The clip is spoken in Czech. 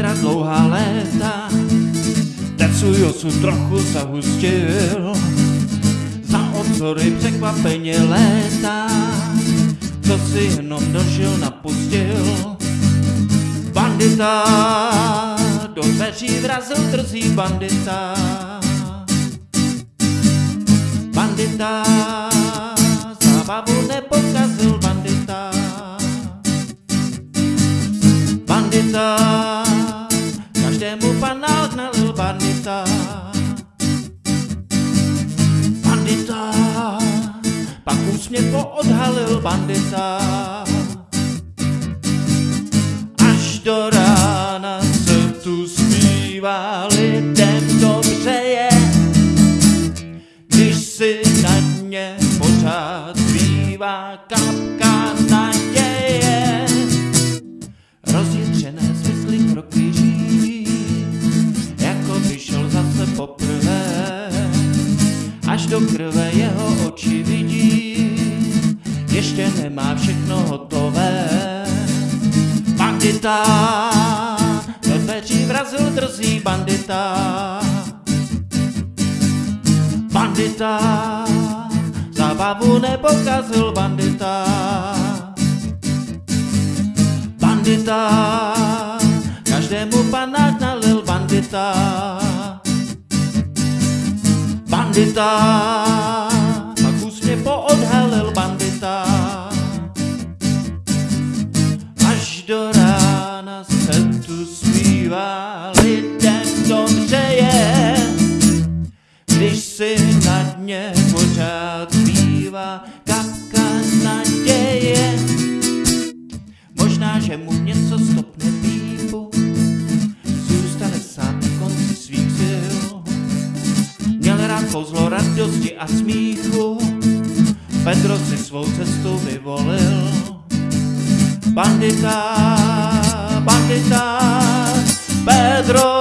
Petra dlouhá léta, ten svůj osud trochu zahustil. Za obzory překvapeně léta, co si jenom došel napustil. Bandita, do dveří vrazil drzí bandita. Bandita, zábavu nepokazil bandita. Pak úsměv poodhalil bandita. Až do rána se tu zpívá lidem dobře je, když si na ně pořád zbývá kapka naděje. Rozjitřené smysly kroky řídí, jako by šel zase poprvé, až do krve jeho oči vidí, nemá všechno hotové. Bandita, do dveří vrazil drzí bandita. Bandita, zábavu nepokazil bandita. Bandita, každému panák nalil bandita. Bandita, zbývá kapka naděje. Možná, že mu něco stopne pípu, zůstane sám na konci svých sil. Měl rád kouzlo radosti a smíchu, Pedro si svou cestu vyvolil. Bandita, bandita, Pedro